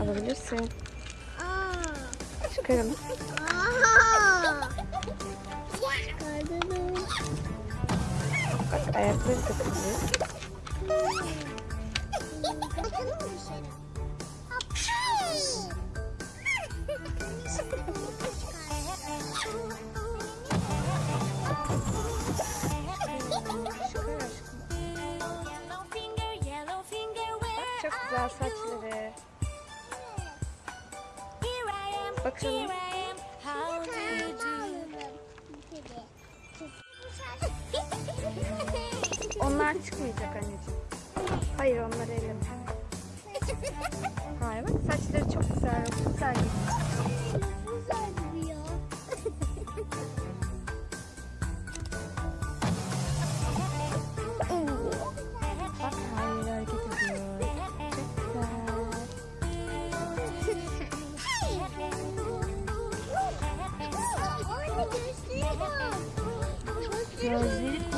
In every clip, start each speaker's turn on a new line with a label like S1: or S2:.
S1: Alabilirsin.
S2: Çıkaralım.
S1: Bak ayakları takılıyor.
S3: How do you do?
S1: Onlar çıkmayacak anneciğim. Hayır onları elleme. Hayır bak saçları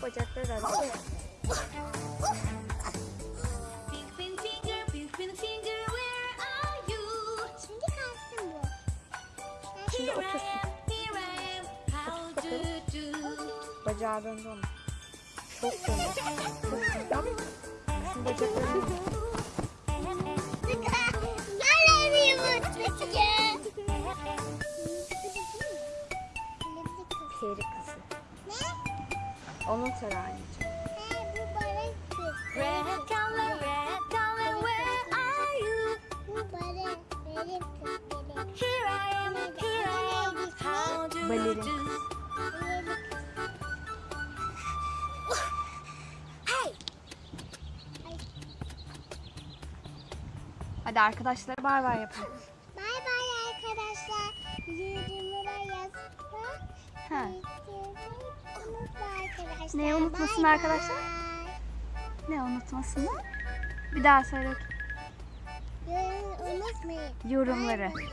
S3: are you?
S1: Şimdi
S3: Here I
S1: otursun.
S3: am, here I am. How do you do?
S1: Bacağı döndü onun. Çok döndü. Çok döndü. Şimdi bacakları döndü. Onun sarı anneciğim.
S3: Red color, red color, where are you? Here I am, here I am. How do you do? Hey!
S1: Hadi arkadaşlar bay bay yapın.
S2: Bay bay arkadaşlar. Yorumlara yazın.
S1: Ha.
S2: Arkadaşlar.
S1: Neyi unutmasın arkadaşlar? Ne unutmasınlar? Bir daha söyle.
S2: Unutmayın.
S1: Yorumları.
S2: Bay.